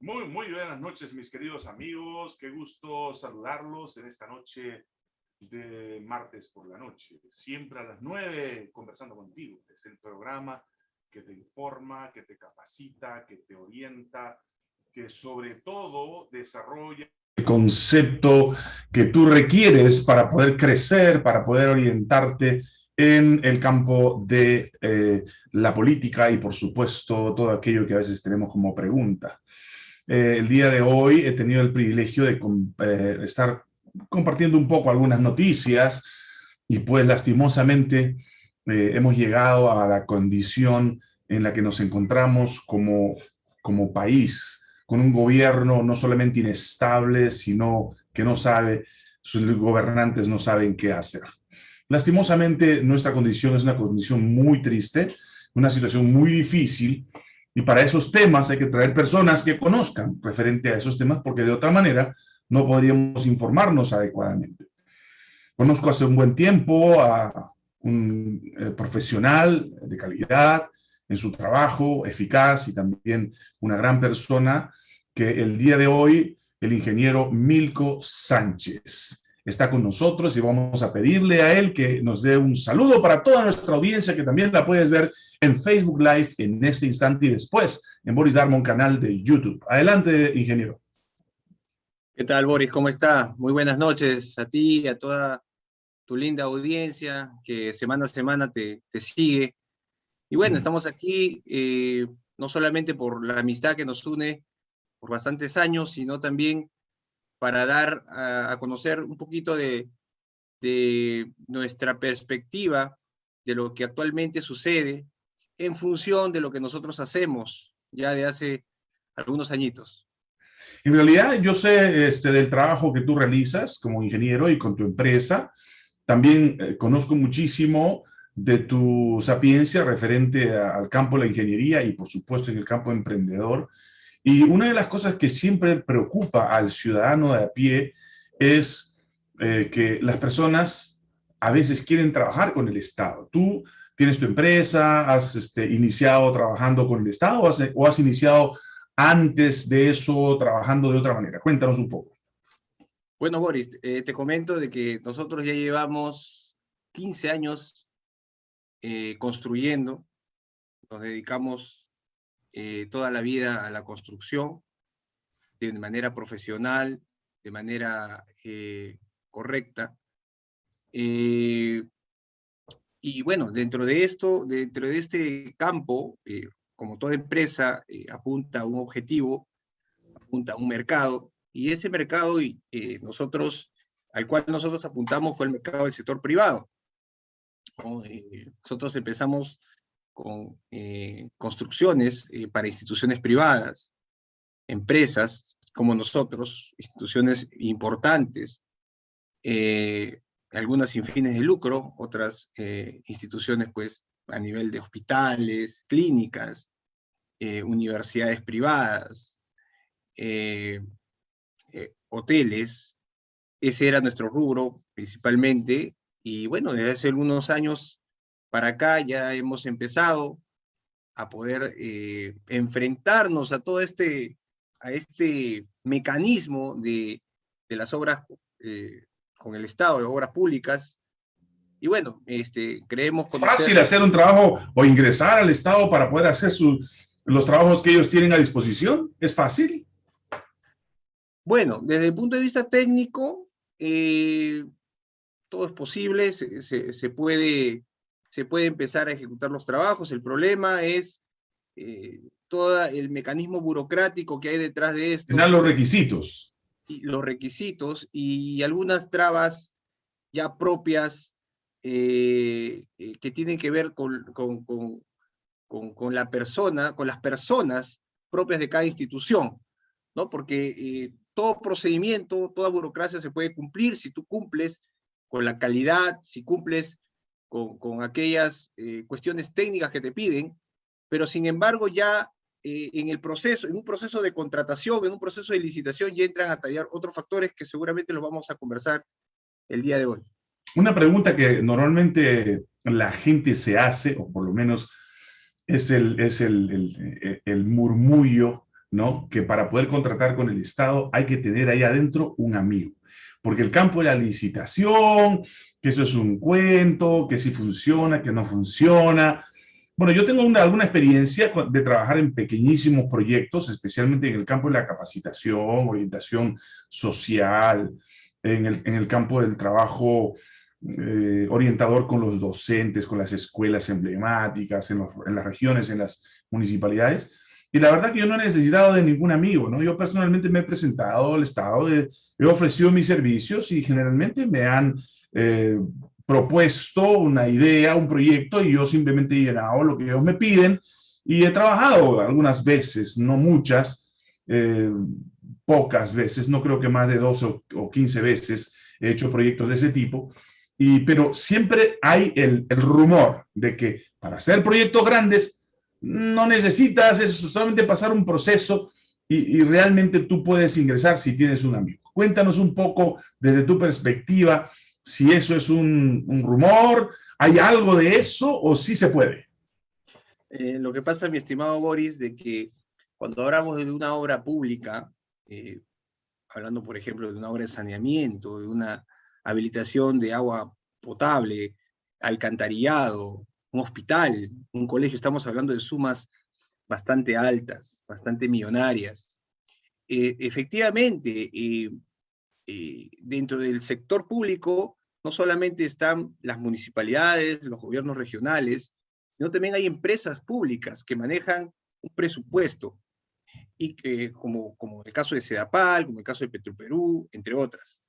Muy, muy buenas noches, mis queridos amigos. Qué gusto saludarlos en esta noche de martes por la noche. Siempre a las nueve conversando contigo. Es el programa que te informa, que te capacita, que te orienta, que sobre todo desarrolla el concepto que tú requieres para poder crecer, para poder orientarte en el campo de eh, la política y por supuesto todo aquello que a veces tenemos como pregunta. Eh, el día de hoy he tenido el privilegio de eh, estar compartiendo un poco algunas noticias y pues lastimosamente hemos llegado a la condición en la que nos encontramos como, como país, con un gobierno no solamente inestable, sino que no sabe, sus gobernantes no saben qué hacer. Lastimosamente, nuestra condición es una condición muy triste, una situación muy difícil, y para esos temas hay que traer personas que conozcan referente a esos temas, porque de otra manera no podríamos informarnos adecuadamente. Conozco hace un buen tiempo a un eh, profesional de calidad en su trabajo, eficaz y también una gran persona, que el día de hoy, el ingeniero Milko Sánchez está con nosotros y vamos a pedirle a él que nos dé un saludo para toda nuestra audiencia que también la puedes ver en Facebook Live en este instante y después en Boris Darmon canal de YouTube. Adelante, ingeniero. ¿Qué tal, Boris? ¿Cómo está? Muy buenas noches a ti y a toda tu linda audiencia que semana a semana te, te sigue. Y bueno, estamos aquí eh, no solamente por la amistad que nos une por bastantes años, sino también para dar a, conocer un poquito de, nuestra perspectiva de lo que actualmente sucede en función de lo que nosotros hacemos ya de hace algunos añitos. En realidad yo sé este, del trabajo que tú realizas como ingeniero y con tu empresa. También eh, conozco muchísimo de tu sapiencia referente al campo de la ingeniería y por supuesto en el campo emprendedor. Y una de las cosas que siempre preocupa al ciudadano de a pie es eh, que las personas a veces quieren trabajar con el Estado. Tú tienes tu empresa, has este, iniciado trabajando con el Estado o has, iniciado antes de eso trabajando de otra manera. Cuéntanos un poco. Bueno, Boris, eh, te comento de que nosotros ya llevamos 15 años eh, construyendo, nos dedicamos eh, toda la vida a la construcción, de manera profesional, de manera eh, correcta. Eh, y bueno, dentro de esto, dentro de este campo, como toda empresa, apunta a un objetivo, apunta a un mercado, y ese mercado y, nosotros, al cual nosotros apuntamos fue el mercado del sector privado. nosotros empezamos con eh, construcciones eh, para instituciones privadas, empresas como nosotros, instituciones importantes, eh, algunas sin fines de lucro, otras instituciones pues a nivel de hospitales, clínicas, universidades privadas, hoteles, ese era nuestro rubro principalmente, y bueno, desde hace algunos años para acá ya hemos empezado a poder eh, enfrentarnos a todo este, a este mecanismo de, de las obras eh, con el Estado, de obras públicas, y bueno, este, creemos... ¿Es fácil hacer un trabajo o ingresar al Estado para poder hacer los trabajos que ellos tienen a disposición? ¿Es fácil? Bueno, desde el punto de vista técnico, eh, todo es posible, se, se, puede se puede empezar a ejecutar los trabajos. El problema es eh, todo el mecanismo burocrático que hay detrás de esto. Tener los requisitos. Y los requisitos y algunas trabas ya propias eh, eh, que tienen que ver con, con, con, con, la persona, con las personas propias de cada institución, ¿no? Porque todo procedimiento, toda burocracia se puede cumplir si tú cumples con la calidad, si cumples con, aquellas eh, cuestiones técnicas que te piden, pero sin embargo ya eh, en el proceso, en un proceso de contratación, en un proceso de licitación, ya entran a tallar otros factores que seguramente los vamos a conversar el día de hoy. Una pregunta que normalmente la gente se hace, o por lo menos es el, es el, el, murmullo ¿no? Que para poder contratar con el Estado hay que tener ahí adentro un amigo. Porque el campo de la licitación, que eso es un cuento, que si funciona, que no funciona. Bueno, yo tengo una, alguna experiencia de trabajar en pequeñísimos proyectos, especialmente en el campo de la capacitación, orientación social, en el, en el campo del trabajo eh, orientador con los docentes, con las escuelas emblemáticas, en, en, las regiones, en las municipalidades. Y la verdad que yo no he necesitado de ningún amigo, ¿no? Yo personalmente me he presentado al Estado, he ofrecido mis servicios y generalmente me han eh, propuesto una idea, un proyecto y yo simplemente he llenado lo que ellos me piden y he trabajado algunas veces, no muchas, eh, pocas veces, no creo que más de 12 o, o 15 veces he hecho proyectos de ese tipo, y, pero siempre hay el, el rumor de que para hacer proyectos grandes no necesitas eso, solamente pasar un proceso y, realmente tú puedes ingresar si tienes un amigo. Cuéntanos un poco desde tu perspectiva si eso es un, un rumor, ¿hay algo de eso o sí se puede? Eh, lo que pasa, mi estimado Boris, de que cuando hablamos de una obra pública, eh, hablando por ejemplo de una obra de saneamiento, de una habilitación de agua potable, alcantarillado, un hospital, un colegio, estamos hablando de sumas bastante altas, bastante millonarias. Eh, efectivamente, eh, eh, dentro del sector público, no solamente están las municipalidades, los gobiernos regionales, sino también hay empresas públicas que manejan un presupuesto, y que, como, como el caso de Sedapal, como el caso de Petroperú, entre otras.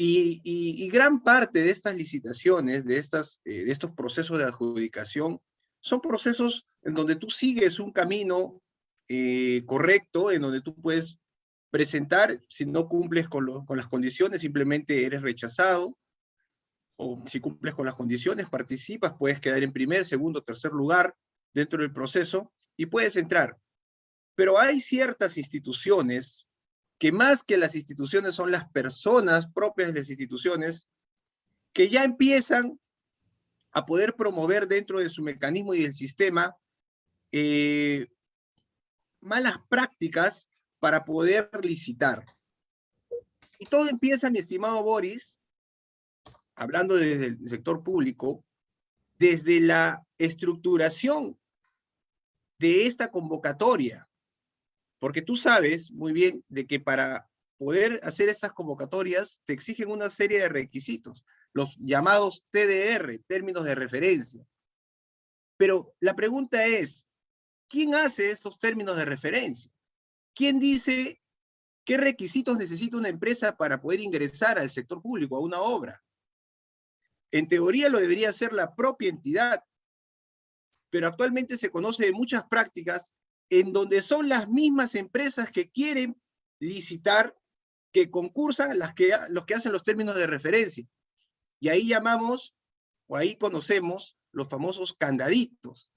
Y, gran parte de estas licitaciones, de, estas, eh, de estos procesos de adjudicación, son procesos en donde tú sigues un camino eh, correcto, en donde tú puedes presentar, si no cumples con, con las condiciones, simplemente eres rechazado, o si cumples con las condiciones, participas, puedes quedar en primer, segundo, tercer lugar dentro del proceso, y puedes entrar. Pero hay ciertas instituciones que más que las instituciones son las personas propias de las instituciones que ya empiezan a poder promover dentro de su mecanismo y del sistema eh, malas prácticas para poder licitar. Y todo empieza, mi estimado Boris, hablando desde el sector público, desde la estructuración de esta convocatoria. Porque tú sabes muy bien de que para poder hacer estas convocatorias te exigen una serie de requisitos, los llamados TDR, términos de referencia. Pero la pregunta es, ¿quién hace estos términos de referencia? ¿Quién dice qué requisitos necesita una empresa para poder ingresar al sector público, a una obra? En teoría lo debería hacer la propia entidad, pero actualmente se conoce de muchas prácticas en donde son las mismas empresas que quieren licitar, que concursan, las que, los que hacen los términos de referencia. Y ahí llamamos, o ahí conocemos, los famosos candaditos,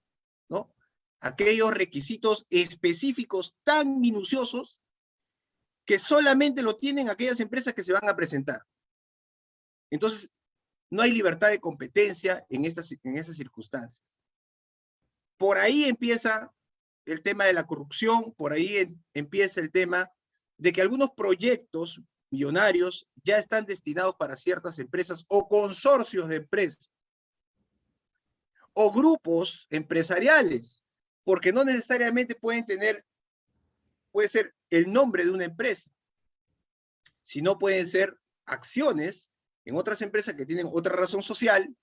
¿no? Aquellos requisitos específicos tan minuciosos que solamente lo tienen aquellas empresas que se van a presentar. Entonces, no hay libertad de competencia en estas, en estas circunstancias. Por ahí empieza el tema de la corrupción, por ahí empieza el tema de que algunos proyectos millonarios ya están destinados para ciertas empresas o consorcios de empresas o grupos empresariales, porque no necesariamente pueden tener, puede ser el nombre de una empresa, sino pueden ser acciones en otras empresas que tienen otra razón social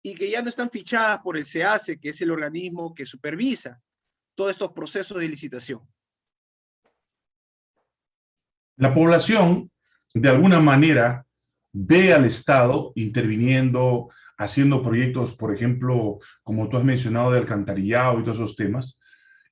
y que ya no están fichadas por el SEACE, que es el organismo que supervisa todos estos procesos de licitación? La población, de alguna manera, ve al Estado interviniendo, haciendo proyectos, por ejemplo, como tú has mencionado, de alcantarillado y todos esos temas.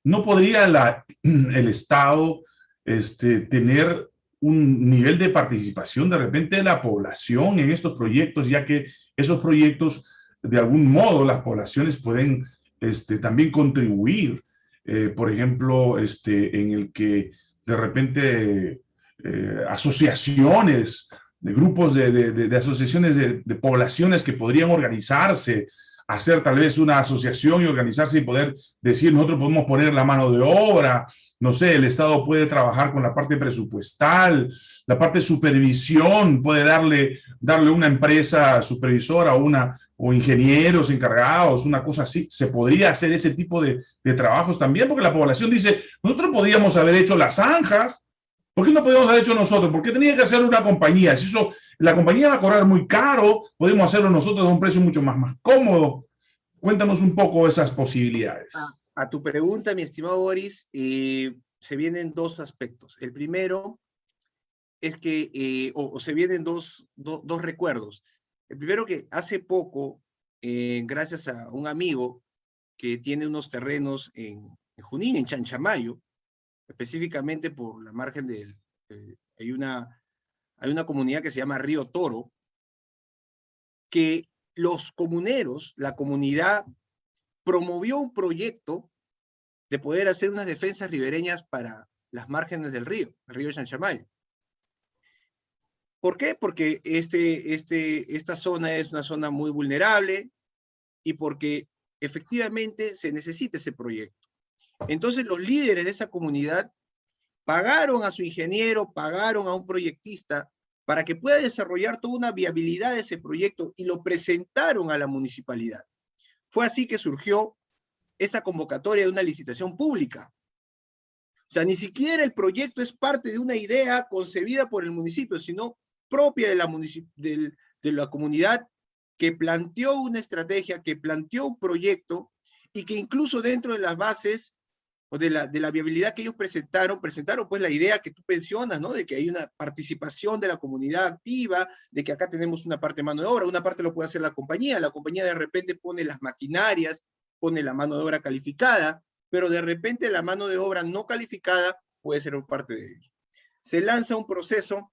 ¿No podría el Estado este, tener un nivel de participación de repente de la población en estos proyectos, ya que esos proyectos, de algún modo, las poblaciones pueden este, también contribuir eh, por ejemplo, este, en el que de repente eh, asociaciones, de grupos de, de, de asociaciones de, poblaciones que podrían organizarse hacer tal vez una asociación y organizarse y poder decir, nosotros podemos poner la mano de obra, no sé, el Estado puede trabajar con la parte presupuestal, la parte de supervisión, puede darle, darle una empresa supervisora o, una, o ingenieros encargados, una cosa así. Se podría hacer ese tipo de, de trabajos también, porque la población dice, nosotros podíamos haber hecho las zanjas, ¿por qué no podíamos haber hecho nosotros? ¿Por qué tenía que hacer una compañía? Si eso la compañía va a cobrar muy caro, podemos hacerlo nosotros a un precio mucho más, más cómodo. Cuéntanos un poco esas posibilidades. A, tu pregunta, mi estimado Boris, eh, se vienen dos aspectos. El primero es que, eh, o, se vienen dos, dos recuerdos. El primero que hace poco, eh, gracias a un amigo que tiene unos terrenos en, Junín, en Chanchamayo, específicamente por la margen del, hay una hay una comunidad que se llama Río Toro, que los comuneros, la comunidad, promovió un proyecto de poder hacer unas defensas ribereñas para las márgenes del río, el río Chanchamayo. ¿Por qué? Porque este, este, esta zona es una zona muy vulnerable y porque efectivamente se necesita ese proyecto. Entonces los líderes de esa comunidad pagaron a su ingeniero, pagaron a un proyectista para que pueda desarrollar toda una viabilidad de ese proyecto y lo presentaron a la municipalidad. Fue así que surgió esta convocatoria de una licitación pública. O sea, ni siquiera el proyecto es parte de una idea concebida por el municipio, sino propia de la, de, de la comunidad que planteó una estrategia, que planteó un proyecto y que incluso dentro de las bases de la, de la viabilidad que ellos presentaron, presentaron pues la idea que tú pensionas, ¿no? De que hay una participación de la comunidad activa, de que acá tenemos una parte de mano de obra, una parte lo puede hacer la compañía, la compañía de repente pone las maquinarias, pone la mano de obra calificada, pero de repente la mano de obra no calificada puede ser parte de ellos. Se lanza un proceso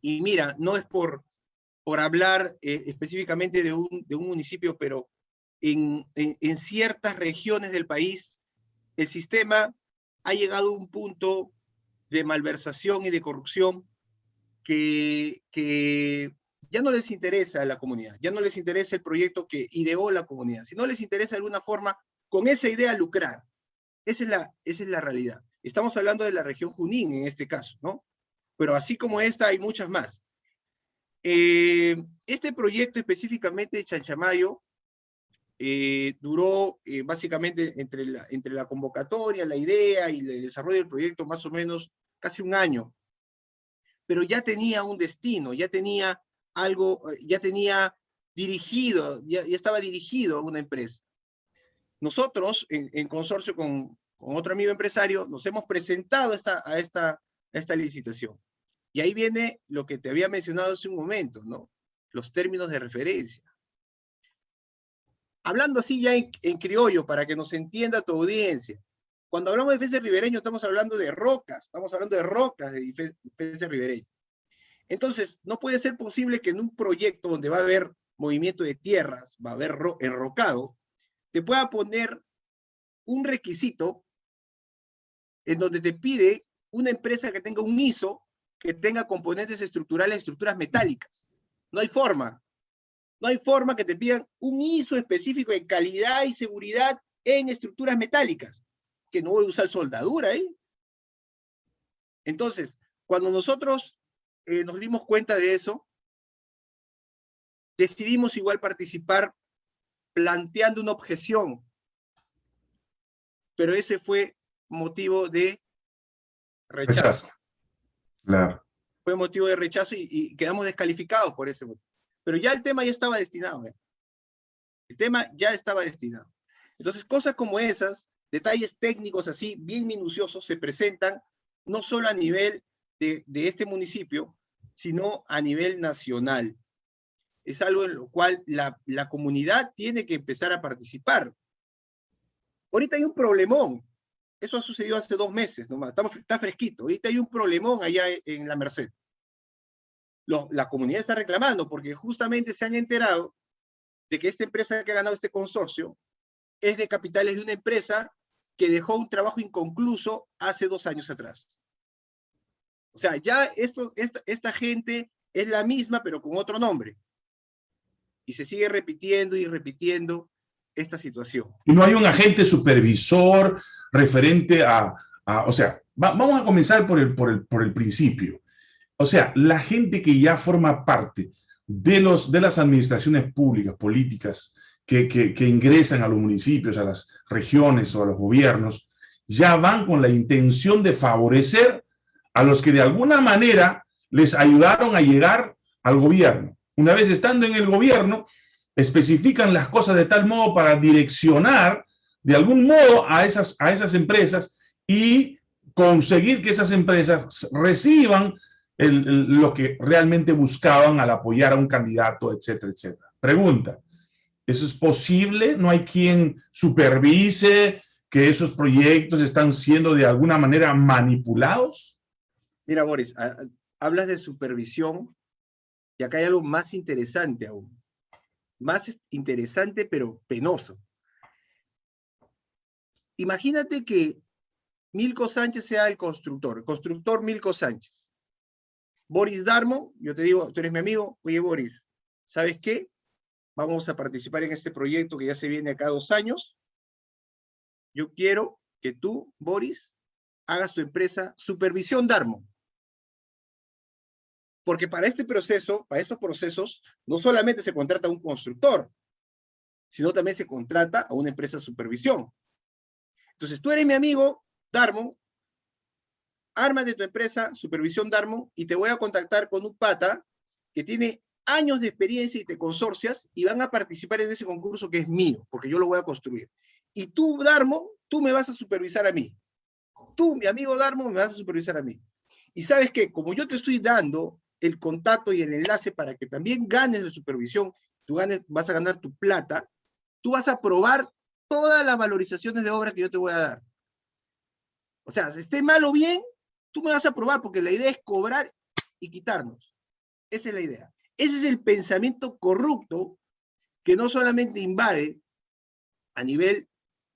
y mira, no es por, por hablar eh, específicamente de un, de un municipio, pero en, en ciertas regiones del país el sistema ha llegado a un punto de malversación y de corrupción que, ya no les interesa a la comunidad, ya no les interesa el proyecto que ideó la comunidad, sino les interesa de alguna forma con esa idea lucrar. Esa es la, esa es la realidad. Estamos hablando de la región Junín en este caso, ¿no? Pero así como esta hay muchas más. Eh, este proyecto específicamente de Chanchamayo eh, duró eh, básicamente entre la, entre la convocatoria, la idea y el desarrollo del proyecto más o menos casi un año. Pero ya tenía un destino, ya tenía algo, eh, ya tenía dirigido, ya, estaba dirigido a una empresa. Nosotros, en, consorcio con, con, otro amigo empresario, nos hemos presentado esta, a, esta, a esta licitación. Y ahí viene lo que te había mencionado hace un momento, ¿no? Los términos de referencia hablando así ya en, criollo, para que nos entienda tu audiencia, cuando hablamos de defensa ribereño estamos hablando de rocas, estamos hablando de rocas de defensa ribereño. Entonces, no puede ser posible que en un proyecto donde va a haber movimiento de tierras, va a haber enrocado, te pueda poner un requisito en donde te pide una empresa que tenga un ISO, que tenga componentes estructurales, estructuras metálicas. No hay forma. No hay forma que te pidan un ISO específico de calidad y seguridad en estructuras metálicas, que no voy a usar soldadura ahí. Entonces, cuando nosotros eh, nos dimos cuenta de eso, decidimos igual participar planteando una objeción. Pero ese fue motivo de rechazo. Claro. Fue motivo de rechazo y, y quedamos descalificados por ese motivo. Pero ya el tema ya estaba destinado. ¿eh? El tema ya estaba destinado. Entonces, cosas como esas, detalles técnicos así, bien minuciosos, se presentan no solo a nivel de, este municipio, sino a nivel nacional. Es algo en lo cual la, comunidad tiene que empezar a participar. Ahorita hay un problemón. Eso ha sucedido hace dos meses nomás. Estamos, está fresquito. Ahorita hay un problemón allá en la Merced la comunidad está reclamando porque justamente se han enterado de que esta empresa que ha ganado este consorcio es de capitales de una empresa que dejó un trabajo inconcluso hace dos años atrás. O sea, ya esto, esta, esta gente es la misma, pero con otro nombre. Y se sigue repitiendo y repitiendo esta situación. Y no hay un agente supervisor referente a, o sea, vamos a comenzar por el, por, el, por el principio. O sea, la gente que ya forma parte de, los, de las administraciones públicas, políticas, que, que, ingresan a los municipios, a las regiones o a los gobiernos, ya van con la intención de favorecer a los que de alguna manera les ayudaron a llegar al gobierno. Una vez estando en el gobierno, especifican las cosas de tal modo para direccionar de algún modo a esas, a esas empresas y conseguir que esas empresas reciban lo que realmente buscaban al apoyar a un candidato, etcétera, etcétera. Pregunta, ¿eso es posible? ¿No hay quien supervise que esos proyectos están siendo de alguna manera manipulados? Mira, Boris, hablas de supervisión y acá hay algo más interesante aún. Más interesante, pero penoso. Imagínate que Milko Sánchez sea el constructor, constructor Milko Sánchez. Boris Darmo, yo te digo, tú eres mi amigo, oye Boris, ¿sabes qué? Vamos a participar en este proyecto que ya se viene acá dos años. Yo quiero que tú, Boris, hagas tu empresa Supervisión Darmo. Porque para este proceso, para estos procesos, no solamente se contrata a un constructor, sino también se contrata a una empresa de supervisión. Entonces, tú eres mi amigo, Darmo, arma de tu empresa, Supervisión Darmo, y te voy a contactar con un pata que tiene años de experiencia y te consorcias y van a participar en ese concurso que es mío, porque yo lo voy a construir. Y tú, Darmo, tú me vas a supervisar a mí. Tú, mi amigo Darmo, me vas a supervisar a mí. Y sabes que como yo te estoy dando el contacto y el enlace para que también ganes la supervisión, tú ganes, vas a ganar tu plata, tú vas a probar todas las valorizaciones de obra que yo te voy a dar. O sea, esté mal o bien, tú me vas a probar, porque la idea es cobrar y quitarnos. Esa es la idea. Ese es el pensamiento corrupto que no solamente invade a nivel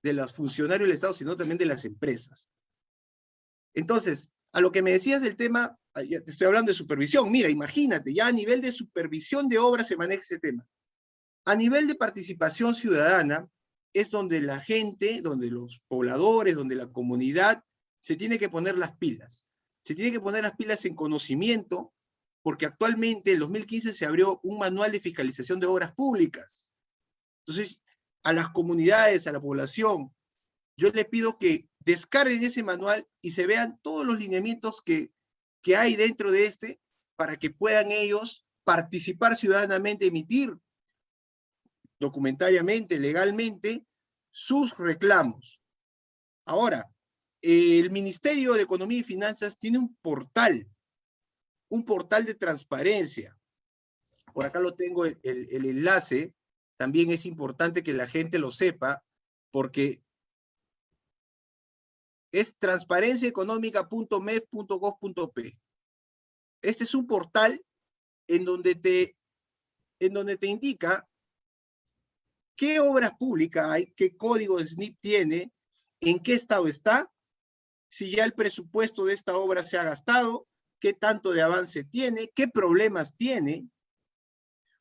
de los funcionarios del Estado, sino también de las empresas. Entonces, a lo que me decías del tema te estoy hablando de supervisión, mira, imagínate, ya a nivel de supervisión de obras se maneja ese tema. A nivel de participación ciudadana, es donde la gente, donde los pobladores, donde la comunidad se tiene que poner las pilas. Se tiene que poner las pilas en conocimiento, porque actualmente en 2015 se abrió un manual de fiscalización de obras públicas. Entonces, a las comunidades, a la población, yo les pido que descarguen ese manual y se vean todos los lineamientos que que hay dentro de este para que puedan ellos participar ciudadanamente, emitir documentariamente, legalmente, sus reclamos. Ahora, el Ministerio de Economía y Finanzas tiene un portal, un portal de transparencia. Por acá lo tengo el, enlace, también es importante que la gente lo sepa, porque es transparenciaeconómica.med.gov.p. Este es un portal en donde te, en donde te indica qué obras públicas hay, qué código de SNIP tiene, en qué estado está, si ya el presupuesto de esta obra se ha gastado, qué tanto de avance tiene, qué problemas tiene,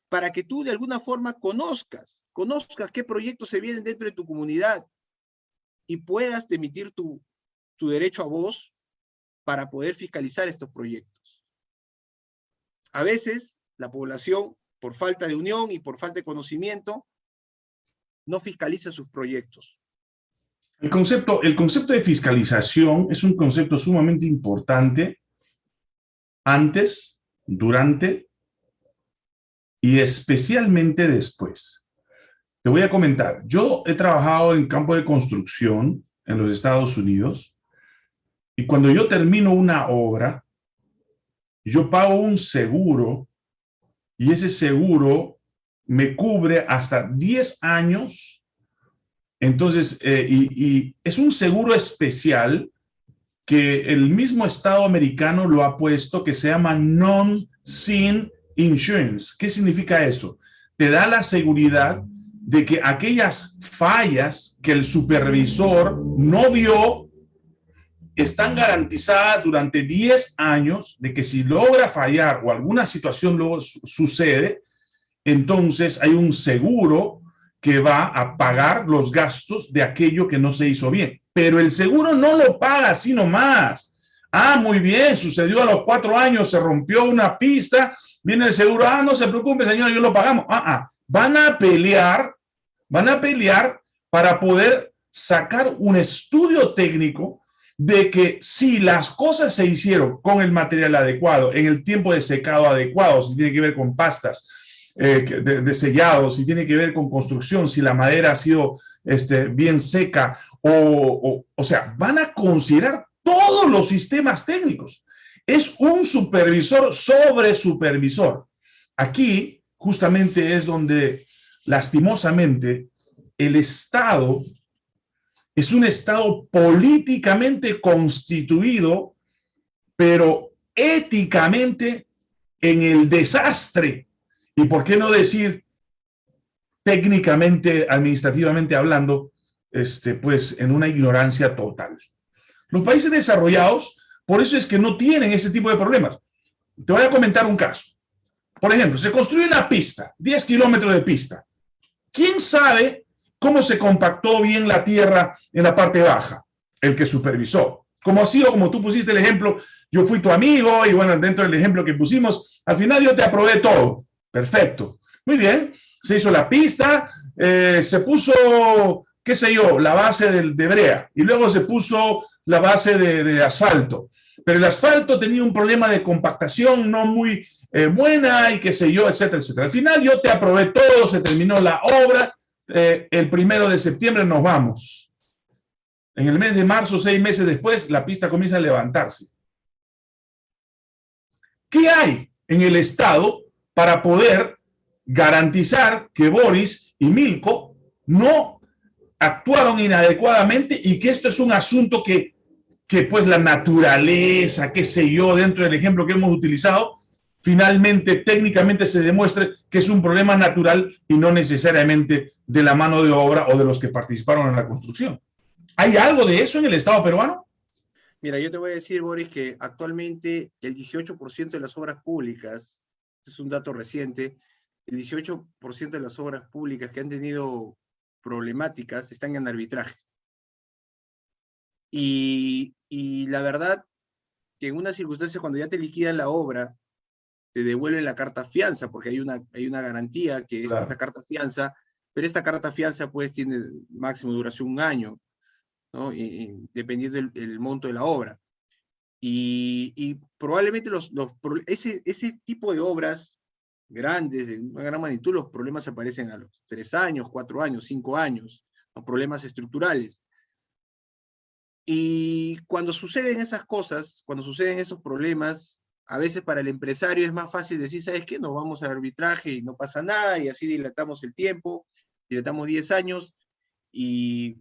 para que tú de alguna forma conozcas, conozcas qué proyectos se vienen dentro de tu comunidad y puedas emitir tu, tu derecho a voz para poder fiscalizar estos proyectos. A veces, la población, por falta de unión y por falta de conocimiento, no fiscaliza sus proyectos. El concepto, el concepto de fiscalización es un concepto sumamente importante antes, durante y especialmente después. Te voy a comentar, yo he trabajado en campo de construcción en los Estados Unidos y cuando yo termino una obra, yo pago un seguro y ese seguro me cubre hasta 10 años. Entonces, eh, y, es un seguro especial que el mismo Estado americano lo ha puesto que se llama Non-Sin Insurance. ¿Qué significa eso? Te da la seguridad de que aquellas fallas que el supervisor no vio están garantizadas durante 10 años de que si logra fallar o alguna situación luego sucede, entonces hay un seguro que va a pagar los gastos de aquello que no se hizo bien. Pero el seguro no lo paga así nomás. Ah, muy bien, sucedió a los cuatro años, se rompió una pista, viene el seguro, ah, no se preocupe, señor, yo lo pagamos. Ah, ah, van a pelear, van a pelear para poder sacar un estudio técnico de que si las cosas se hicieron con el material adecuado, en el tiempo de secado adecuado, si tiene que ver con pastas eh, de, sellado, si tiene que ver con construcción, si la madera ha sido este, bien seca, o, o, o sea, van a considerar todos los sistemas técnicos. Es un supervisor sobre supervisor. Aquí justamente es donde lastimosamente el Estado es un Estado políticamente constituido, pero éticamente en el desastre. Y por qué no decir técnicamente, administrativamente hablando, este, pues en una ignorancia total. Los países desarrollados, por eso es que no tienen ese tipo de problemas. Te voy a comentar un caso. Por ejemplo, se construye una pista, 10 kilómetros de pista. ¿Quién sabe cómo se compactó bien la tierra en la parte baja? El que supervisó. Como ha sido, como tú pusiste el ejemplo, yo fui tu amigo y bueno, dentro del ejemplo que pusimos, al final yo te aprobé todo. Perfecto. Muy bien. Se hizo la pista, eh, se puso, qué sé yo, la base de, de brea y luego se puso la base de, asfalto. Pero el asfalto tenía un problema de compactación no muy eh, buena y qué sé yo, etcétera, etcétera. Al final yo te aprobé todo, se terminó la obra, eh, el primero de septiembre nos vamos. En el mes de marzo, seis meses después, la pista comienza a levantarse. ¿Qué hay en el Estado para poder garantizar que Boris y Milko no actuaron inadecuadamente y que esto es un asunto que que pues la naturaleza, qué sé yo, dentro del ejemplo que hemos utilizado, finalmente técnicamente se demuestre que es un problema natural y no necesariamente de la mano de obra o de los que participaron en la construcción. ¿Hay algo de eso en el Estado peruano? Mira, yo te voy a decir, Boris, que actualmente el 18% de las obras públicas, es un dato reciente, el 18% de las obras públicas que han tenido problemáticas están en arbitraje. Y, y la verdad que en una circunstancia cuando ya te liquidan la obra, te devuelven la carta fianza, porque hay una, hay una garantía que es esta carta fianza, pero esta carta fianza pues tiene máximo duración un año, ¿no? Y, dependiendo del monto de la obra. Y, probablemente los, ese, ese tipo de obras grandes, de una gran magnitud, los problemas aparecen a los tres años, cuatro años, cinco años, problemas estructurales. Y cuando suceden esas cosas, cuando suceden esos problemas, a veces para el empresario es más fácil decir, ¿sabes qué? Nos vamos a arbitraje y no pasa nada, y así dilatamos el tiempo, dilatamos 10 años, y,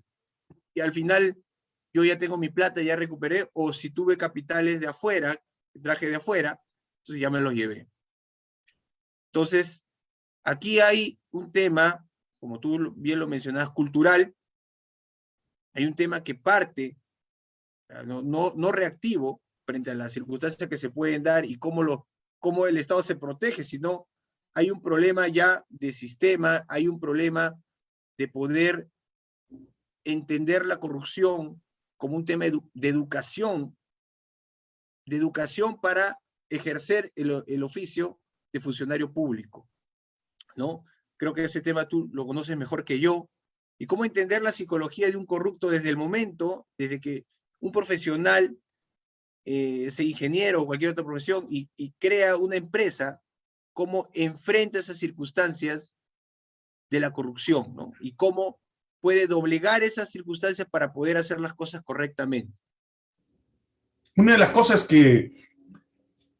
y al final yo ya tengo mi plata, ya recuperé, o si tuve capitales de afuera, traje de afuera, entonces ya me los llevé. Entonces, aquí hay un tema, como tú bien lo mencionabas, cultural, hay un tema que parte no, no, reactivo frente a las circunstancias que se pueden dar y cómo, lo, cómo el Estado se protege, sino hay un problema ya de sistema, hay un problema de poder entender la corrupción como un tema de educación, de educación para ejercer el, oficio de funcionario público, ¿no? Creo que ese tema tú lo conoces mejor que yo, y cómo entender la psicología de un corrupto desde el momento, desde que un profesional, eh, ingeniero o cualquier otra profesión, y, crea una empresa, cómo enfrenta esas circunstancias de la corrupción, ¿no? Y cómo puede doblegar esas circunstancias para poder hacer las cosas correctamente. Una de las cosas que,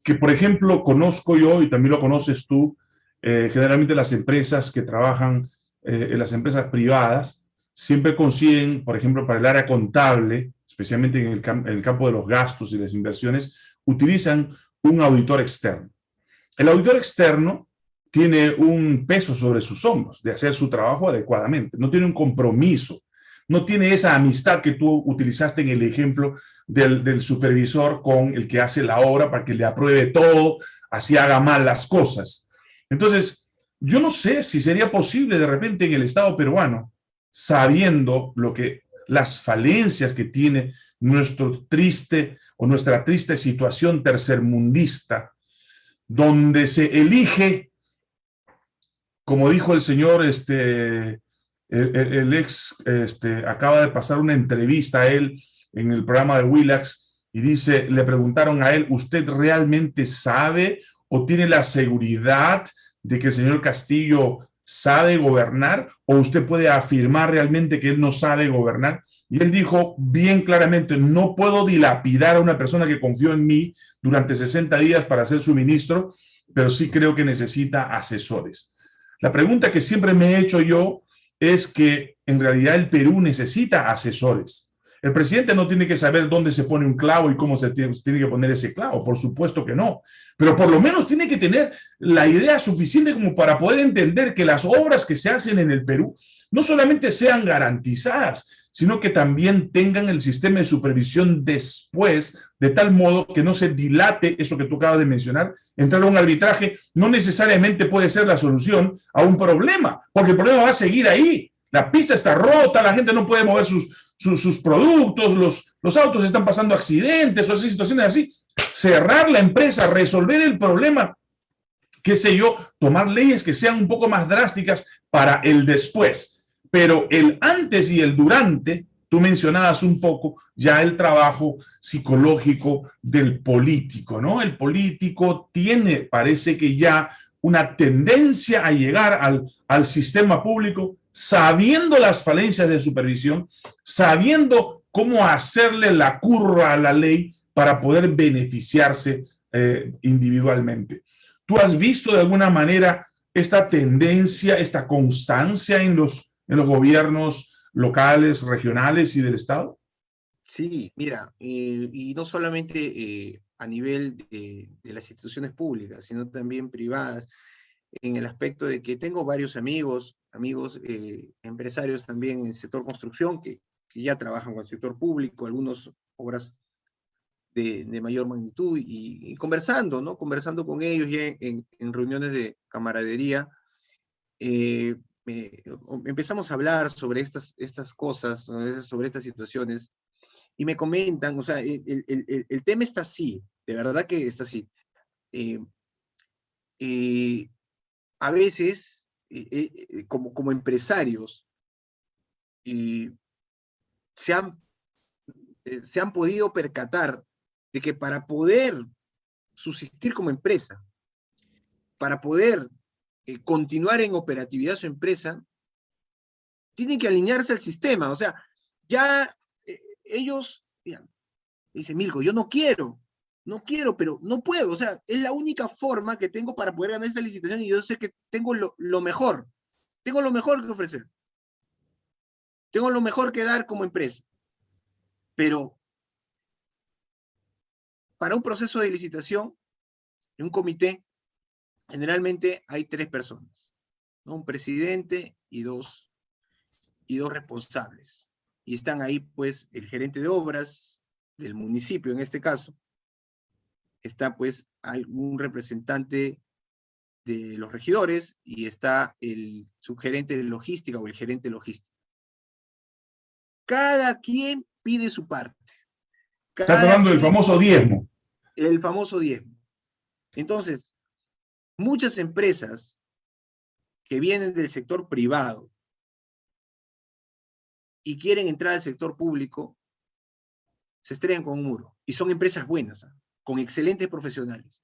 que por ejemplo, conozco yo y también lo conoces tú, eh, generalmente las empresas que trabajan eh, en las empresas privadas siempre consiguen, por ejemplo, para el área contable, especialmente en el, campo de los gastos y las inversiones, utilizan un auditor externo. El auditor externo tiene un peso sobre sus hombros de hacer su trabajo adecuadamente, no tiene un compromiso, no tiene esa amistad que tú utilizaste en el ejemplo del, del, supervisor con el que hace la obra para que le apruebe todo, así haga mal las cosas. Entonces, yo no sé si sería posible de repente en el Estado peruano, sabiendo lo que las falencias que tiene nuestro triste o nuestra triste situación tercermundista, donde se elige, como dijo el señor, este, el, ex, este, acaba de pasar una entrevista a él en el programa de Willax y dice, le preguntaron a él, ¿usted realmente sabe o tiene la seguridad de que el señor Castillo sabe gobernar o usted puede afirmar realmente que él no sabe gobernar? Y él dijo bien claramente, no puedo dilapidar a una persona que confió en mí durante 60 días para ser su ministro, pero sí creo que necesita asesores. La pregunta que siempre me he hecho yo es que en realidad el Perú necesita asesores. El presidente no tiene que saber dónde se pone un clavo y cómo se tiene, que poner ese clavo, por supuesto que no. Pero por lo menos tiene que tener la idea suficiente como para poder entender que las obras que se hacen en el Perú no solamente sean garantizadas, sino que también tengan el sistema de supervisión después, de tal modo que no se dilate eso que tú acabas de mencionar. Entrar a un arbitraje no necesariamente puede ser la solución a un problema, porque el problema va a seguir ahí. La pista está rota, la gente no puede mover sus, sus, productos, los, los autos están pasando accidentes o así, situaciones así. Cerrar la empresa, resolver el problema, qué sé yo, tomar leyes que sean un poco más drásticas para el después. Pero el antes y el durante, tú mencionabas un poco ya el trabajo psicológico del político, ¿no? El político tiene, parece que ya una tendencia a llegar al, al sistema público sabiendo las falencias de supervisión, sabiendo cómo hacerle la curva a la ley para poder beneficiarse eh, individualmente. ¿Tú has visto de alguna manera esta tendencia, esta constancia en los, en los gobiernos locales, regionales y del Estado? Sí, mira, eh, y no solamente eh, a nivel de, de, las instituciones públicas, sino también privadas en el aspecto de que tengo varios amigos, amigos eh, empresarios también en el sector construcción que, que, ya trabajan con el sector público, algunas obras de, de mayor magnitud y, y, conversando, ¿no? Conversando con ellos ya en, en reuniones de camaradería, eh, eh, empezamos a hablar sobre estas, estas cosas, sobre estas situaciones, y me comentan, o sea, el, el, el, el tema está así, de verdad que está así. Eh, eh, a veces, eh, eh, eh, como, como empresarios, se, han, se han podido percatar de que para poder subsistir como empresa, para poder continuar en operatividad su empresa, tienen que alinearse al sistema. O sea, ya ellos, dice Milko, yo no quiero, no quiero, pero no puedo, o sea, es la única forma que tengo para poder ganar esta licitación y yo sé que tengo lo, lo mejor, tengo lo mejor que ofrecer, tengo lo mejor que dar como empresa, pero para un proceso de licitación, en un comité, generalmente hay tres personas, ¿no? un presidente y dos, y dos responsables. Y están ahí, pues, el gerente de obras del municipio, en este caso, está pues algún representante de los regidores y está el subgerente de logística o el gerente logístico. Cada quien pide su parte. Estás hablando del famoso diezmo. El famoso diezmo. Entonces, muchas empresas que vienen del sector privado y quieren entrar al sector público, se estrellan con un muro. Y son empresas buenas. ¿ah? con excelentes profesionales.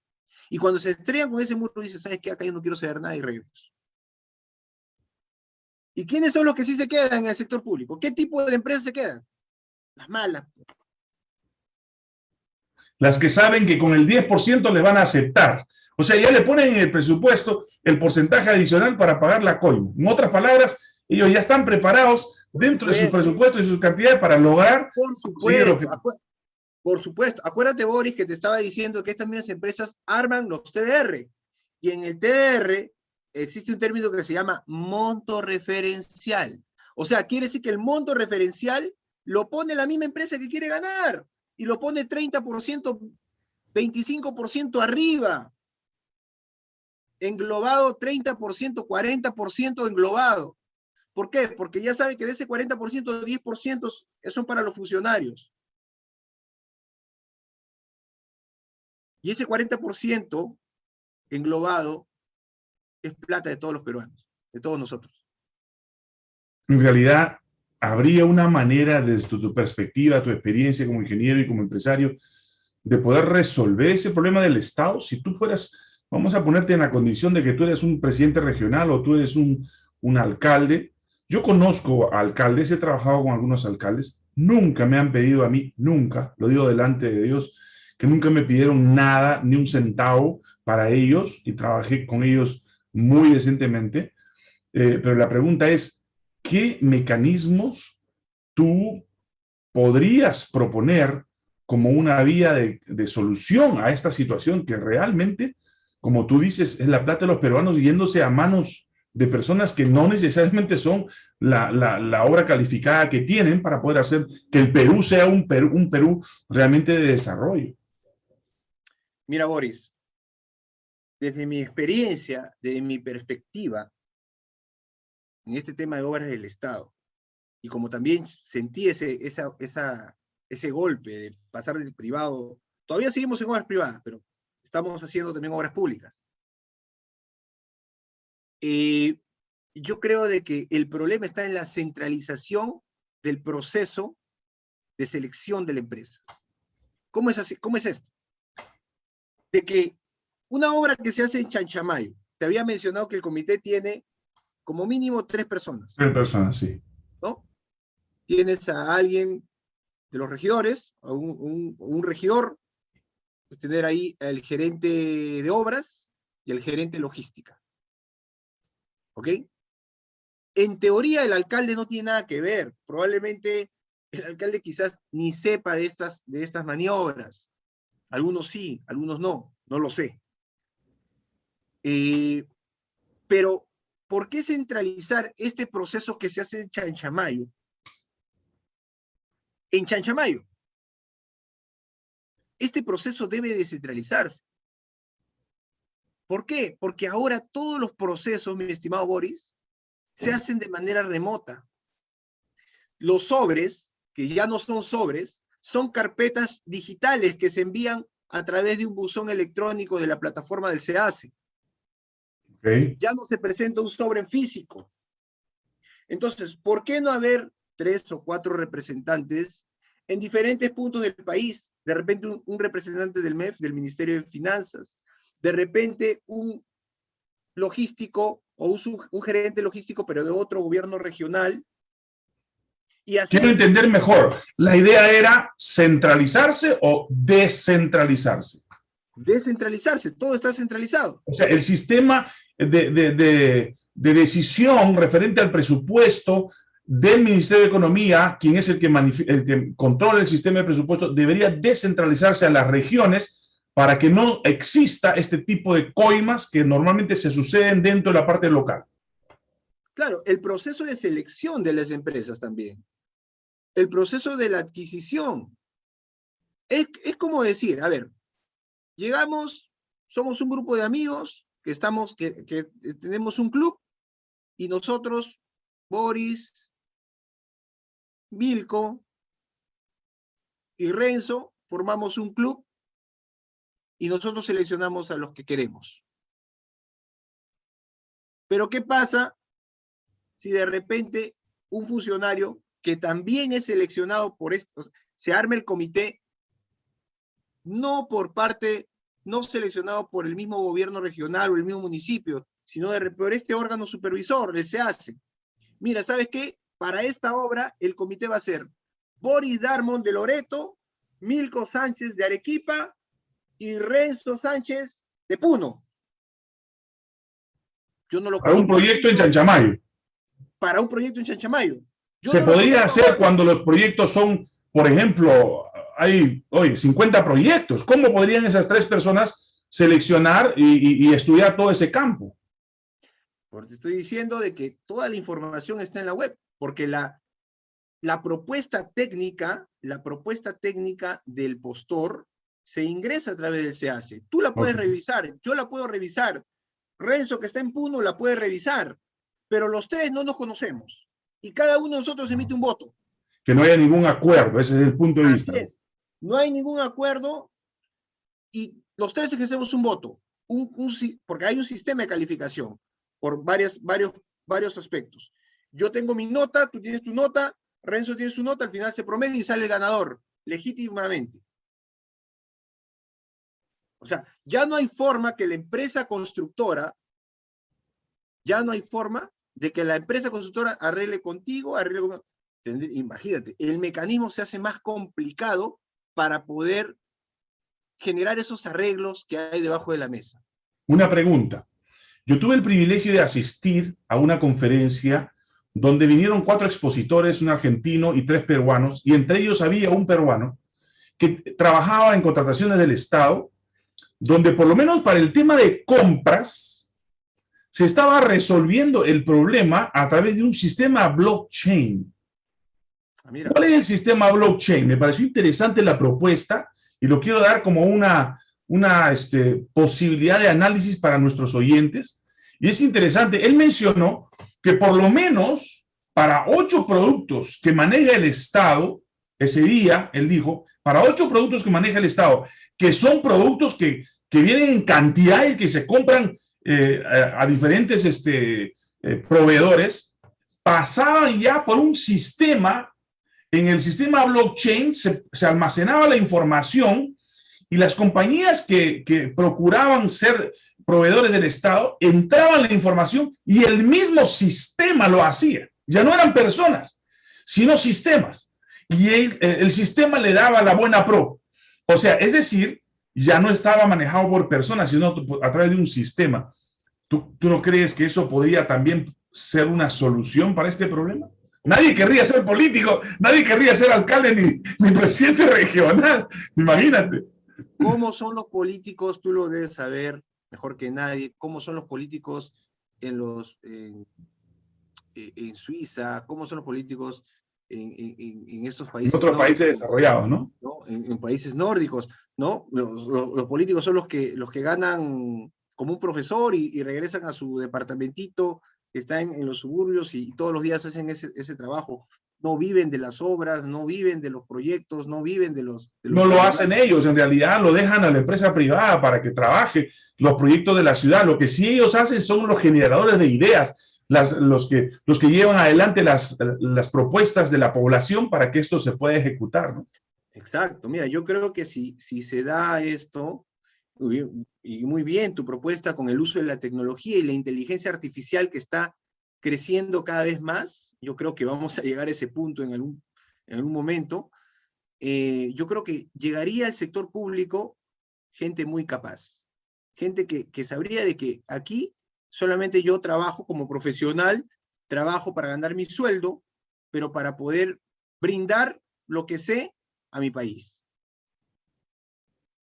Y cuando se estrellan con ese muro, dicen, ¿sabes qué? Acá yo no quiero saber nada y regreso. ¿Y quiénes son los que sí se quedan en el sector público? ¿Qué tipo de empresas se quedan? Las malas. Las que saben que con el 10% le van a aceptar. O sea, ya le ponen en el presupuesto el porcentaje adicional para pagar la coima. En otras palabras, ellos ya están preparados dentro de sus presupuestos y sus cantidades para lograr... Por supuesto, por supuesto, acuérdate Boris que te estaba diciendo que estas mismas empresas arman los TDR. Y en el TDR existe un término que se llama monto referencial. O sea, quiere decir que el monto referencial lo pone la misma empresa que quiere ganar. Y lo pone 30%, 25% arriba. Englobado 30%, 40% englobado. ¿Por qué? Porque ya sabe que de ese 40%, 10% son para los funcionarios. Y ese 40% englobado es plata de todos los peruanos, de todos nosotros. En realidad, ¿habría una manera desde tu perspectiva, tu experiencia como ingeniero y como empresario, de poder resolver ese problema del Estado? Si tú fueras, vamos a ponerte en la condición de que tú eres un presidente regional o tú eres un, un alcalde. Yo conozco alcaldes, he trabajado con algunos alcaldes, nunca me han pedido a mí, nunca, lo digo delante de Dios, que nunca me pidieron nada, ni un centavo para ellos, y trabajé con ellos muy decentemente. Eh, pero la pregunta es, ¿qué mecanismos tú podrías proponer como una vía de, solución a esta situación que realmente, como tú dices, es la plata de los peruanos yéndose a manos de personas que no necesariamente son la, obra calificada que tienen para poder hacer que el Perú sea un Perú, un Perú realmente de desarrollo. Mira, Boris, desde mi experiencia, desde mi perspectiva, en este tema de obras del Estado, y como también sentí ese, ese golpe de pasar del privado, todavía seguimos en obras privadas, pero estamos haciendo también obras públicas. Eh, yo creo de que el problema está en la centralización del proceso de selección de la empresa. ¿Cómo es, así? ¿Cómo es esto? De que una obra que se hace en Chanchamayo, te había mencionado que el comité tiene como mínimo tres personas. Tres personas, sí. ¿No? Tienes a alguien de los regidores, a un, regidor, tener ahí el gerente de obras y el gerente logística. ¿Ok? En teoría el alcalde no tiene nada que ver. Probablemente el alcalde quizás ni sepa de estas, de estas maniobras. Algunos sí, algunos no, no lo sé. Eh, pero, ¿por qué centralizar este proceso que se hace en Chanchamayo? En Chanchamayo. Este proceso debe descentralizarse. ¿Por qué? Porque ahora todos los procesos, mi estimado Boris, se hacen de manera remota. Los sobres, que ya no son sobres, son carpetas digitales que se envían a través de un buzón electrónico de la plataforma del SEACE. Ya no se presenta un sobre en físico. Entonces, ¿por qué no haber tres o cuatro representantes en diferentes puntos del país? De repente un, representante del MEF, del Ministerio de Finanzas, de repente un logístico o un, gerente logístico, pero de otro gobierno regional. Y Quiero entender mejor, ¿la idea era centralizarse o descentralizarse? Descentralizarse, todo está centralizado. O sea, el sistema de, decisión referente al presupuesto del Ministerio de Economía, quien es el que, que controla el sistema de presupuesto, debería descentralizarse a las regiones para que no exista este tipo de coimas que normalmente se suceden dentro de la parte local. Claro, el proceso de selección de las empresas también. El proceso de la adquisición. Es, es como decir, a ver, llegamos, somos un grupo de amigos, que estamos, que, tenemos un club y nosotros, Boris, Milko y Renzo, formamos un club y nosotros seleccionamos a los que queremos. Pero ¿qué pasa si de repente un funcionario que también es seleccionado por esto, se arma el comité, no por parte no seleccionado por el mismo gobierno regional o el mismo municipio, sino de, por este órgano supervisor, el SEACE. Mira, ¿sabes qué? Para esta obra, el comité va a ser Boris Darmon de Loreto, Milko Sánchez de Arequipa y Renzo Sánchez de Puno. Yo no lo para un proyecto en Chanchamayo. Para un proyecto en Chanchamayo. Se podría hacer cuando los proyectos son, por ejemplo, hay, oye, 50 proyectos. ¿Cómo podrían esas tres personas seleccionar y, estudiar todo ese campo? Porque estoy diciendo de que toda la información está en la web, porque la, la propuesta técnica, la propuesta técnica del postor se ingresa a través del SEACE. Tú la puedes revisar, yo la puedo revisar, Renzo, que está en Puno, la puede revisar, pero los tres no nos conocemos y cada uno de nosotros emite un voto. Que no haya ningún acuerdo, ese es el punto de vista. Es. No hay ningún acuerdo y los tres ejercemos un voto, un, porque hay un sistema de calificación por varias, varios, varios aspectos. Yo tengo mi nota, tú tienes tu nota, Renzo tiene su nota, al final se promedia y sale el ganador, legítimamente. O sea, ya no hay forma que la empresa constructora, ya no hay forma de que la empresa constructora arregle contigo, arregle con... Imagínate, el mecanismo se hace más complicado para poder generar esos arreglos que hay debajo de la mesa. Una pregunta. Yo tuve el privilegio de asistir a una conferencia donde vinieron cuatro expositores, un argentino y tres peruanos, y entre ellos había un peruano que trabajaba en contrataciones del Estado donde por lo menos para el tema de compras, se estaba resolviendo el problema a través de un sistema blockchain. Ah, ¿Cuál es el sistema blockchain? Me pareció interesante la propuesta y lo quiero dar como una, una este, posibilidad de análisis para nuestros oyentes. Y es interesante, él mencionó que por lo menos para ocho productos que maneja el Estado, ese día, él dijo, para ocho productos que maneja el Estado, que son productos que, que vienen en cantidades que se compran eh, a, diferentes este, eh, proveedores, pasaban ya por un sistema, en el sistema blockchain se, almacenaba la información y las compañías que, que procuraban ser proveedores del Estado entraban la información y el mismo sistema lo hacía. Ya no eran personas, sino sistemas y el, sistema le daba la buena pro. O sea, es decir, ya no estaba manejado por personas, sino a través de un sistema. ¿Tú, ¿Tú, no crees que eso podría también ser una solución para este problema? Nadie querría ser político, nadie querría ser alcalde ni, ni presidente regional, imagínate. ¿Cómo son los políticos? Tú lo debes saber mejor que nadie. ¿Cómo son los políticos en, los, en, en Suiza? ¿Cómo son los políticos en, estos países. En otros países desarrollados, ¿no? En, países nórdicos, ¿no? Los, políticos son los que, los que ganan como un profesor y, regresan a su departamentito que está en, los suburbios y, todos los días hacen ese, ese, trabajo. No viven de las obras, no viven de los proyectos, no viven de los... no lo hacen ellos, en realidad lo dejan a la empresa privada para que trabaje los proyectos de la ciudad. Lo que sí ellos hacen son los generadores de ideas, los, que, los que llevan adelante las, las propuestas de la población para que esto se pueda ejecutar. ¿no? Exacto, mira, yo creo que si, si se da esto, y muy bien tu propuesta con el uso de la tecnología y la inteligencia artificial que está creciendo cada vez más, yo creo que vamos a llegar a ese punto en algún, en algún momento, eh, yo creo que llegaría al sector público gente muy capaz, gente que, que sabría de que aquí solamente yo trabajo como profesional, trabajo para ganar mi sueldo, pero para poder brindar lo que sé a mi país.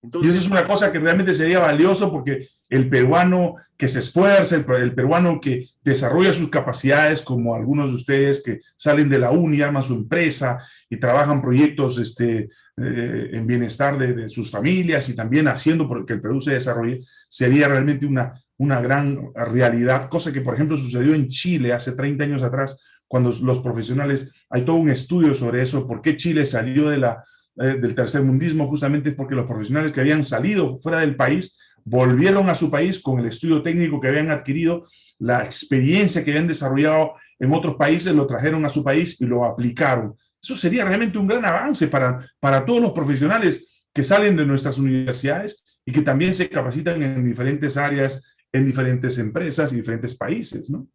Y eso es una cosa que realmente sería valioso porque el peruano que se esfuerza, el, peruano que desarrolla sus capacidades, como algunos de ustedes que salen de la uni, arman su empresa y trabajan proyectos este, eh, en bienestar de, sus familias y también haciendo porque el Perú se desarrolle, sería realmente una, una gran realidad, cosa que por ejemplo sucedió en Chile hace 30 años atrás, cuando los profesionales, hay todo un estudio sobre eso, por qué Chile salió de la, eh, del tercer mundismo, justamente es porque los profesionales que habían salido fuera del país volvieron a su país con el estudio técnico que habían adquirido, la experiencia que habían desarrollado en otros países, lo trajeron a su país y lo aplicaron. Eso sería realmente un gran avance para, para todos los profesionales que salen de nuestras universidades y que también se capacitan en diferentes áreas en diferentes empresas y diferentes países, ¿no?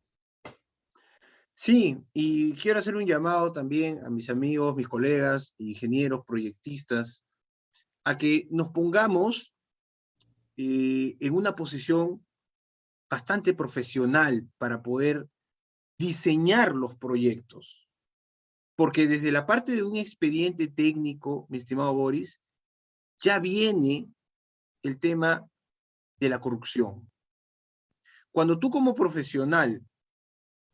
Sí, y quiero hacer un llamado también a mis amigos, mis colegas, ingenieros, proyectistas, a que nos pongamos eh, en una posición bastante profesional para poder diseñar los proyectos. Porque desde la parte de un expediente técnico, mi estimado Boris, ya viene el tema de la corrupción. Cuando tú como profesional,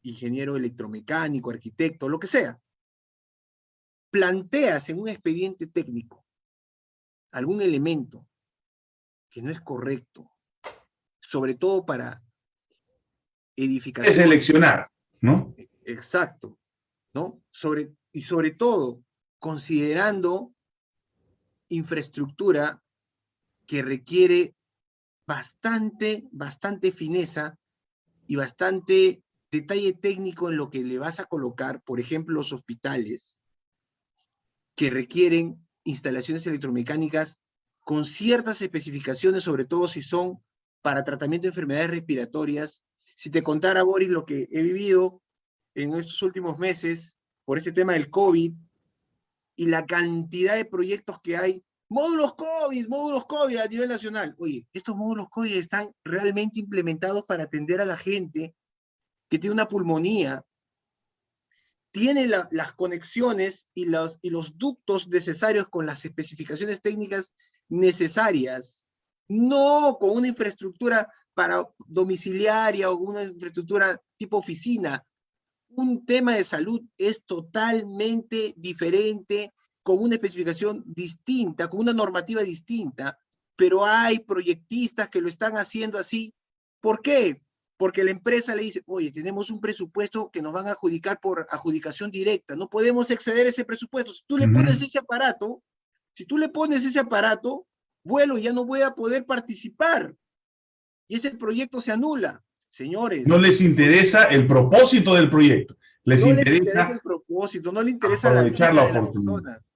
ingeniero electromecánico, arquitecto, lo que sea, planteas en un expediente técnico algún elemento que no es correcto, sobre todo para edificación. Es seleccionar, ¿no? Exacto, ¿no? Sobre, y sobre todo, considerando infraestructura que requiere bastante, bastante fineza y bastante detalle técnico en lo que le vas a colocar, por ejemplo, los hospitales, que requieren instalaciones electromecánicas con ciertas especificaciones, sobre todo si son para tratamiento de enfermedades respiratorias. Si te contara, Boris, lo que he vivido en estos últimos meses por este tema del COVID y la cantidad de proyectos que hay, módulos COVID, módulos COVID a nivel nacional. Oye, estos módulos COVID están realmente implementados para atender a la gente que tiene una pulmonía, tiene las conexiones y los, y los ductos necesarios con las especificaciones técnicas necesarias, no con una infraestructura para domiciliaria o una infraestructura tipo oficina. Un tema de salud es totalmente diferente, con una especificación distinta, con una normativa distinta, pero hay proyectistas que lo están haciendo así. ¿Por qué? Porque la empresa le dice, oye, tenemos un presupuesto que nos van a adjudicar por adjudicación directa, no podemos exceder ese presupuesto. Si tú le pones ese aparato, si tú le pones ese aparato, vuelo, ya no voy a poder participar. Y ese proyecto se anula. Señores. No les interesa el propósito del proyecto. Les, no interesa, les interesa el propósito, no les interesa la, de las personas.